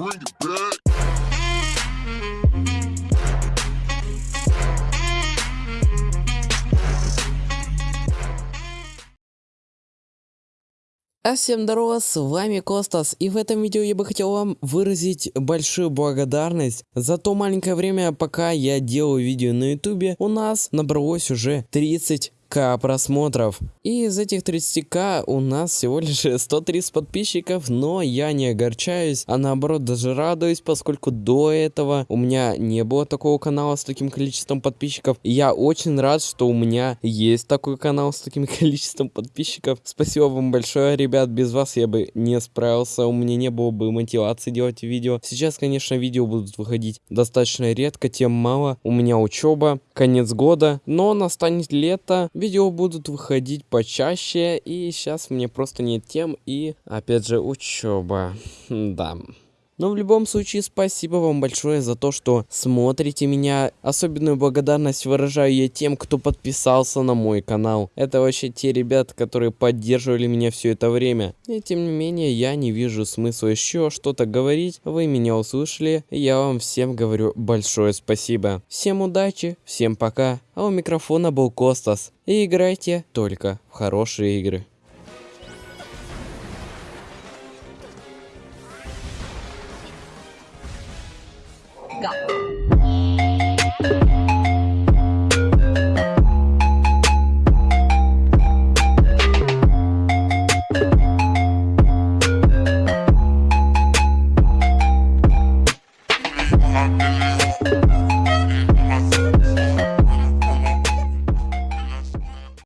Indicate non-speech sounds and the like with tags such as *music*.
bring it back. А всем здорово, с вами Костас, и в этом видео я бы хотел вам выразить большую благодарность за то маленькое время, пока я делаю видео на ютубе, у нас набралось уже 30 к просмотров. И из этих 30к у нас всего лишь *laughs* 130 подписчиков, но я не огорчаюсь, а наоборот даже радуюсь, поскольку до этого у меня не было такого канала с таким количеством подписчиков. И я очень рад, что у меня есть такой канал с таким *laughs* количеством подписчиков. Спасибо вам большое, ребят, без вас я бы не справился, у меня не было бы мотивации делать видео. Сейчас, конечно, видео будут выходить достаточно редко, тем мало. У меня учеба, конец года, но настанет лето, видео будут выходить почаще, и сейчас мне просто нет тем, и опять же учеба, да. Но в любом случае, спасибо вам большое за то, что смотрите меня. Особенную благодарность выражаю я тем, кто подписался на мой канал. Это вообще те ребята, которые поддерживали меня все это время. И тем не менее, я не вижу смысла еще что-то говорить. Вы меня услышали. Я вам всем говорю большое спасибо. Всем удачи, всем пока. А у микрофона был Костас. И играйте только в хорошие игры. 搞。